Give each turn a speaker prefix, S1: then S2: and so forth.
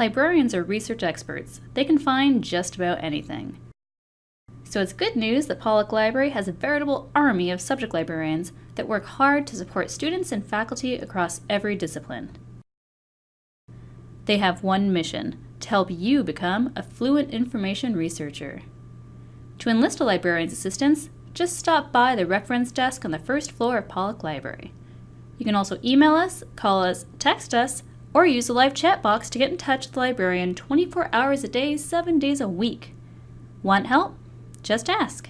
S1: Librarians are research experts. They can find just about anything. So it's good news that Pollock Library has a veritable army of subject librarians that work hard to support students and faculty across every discipline. They have one mission, to help you become a fluent information researcher. To enlist a librarian's assistance, just stop by the reference desk on the first floor of Pollock Library. You can also email us, call us, text us, or use the live chat box to get in touch with the librarian 24 hours a day, 7 days a week. Want help? Just ask.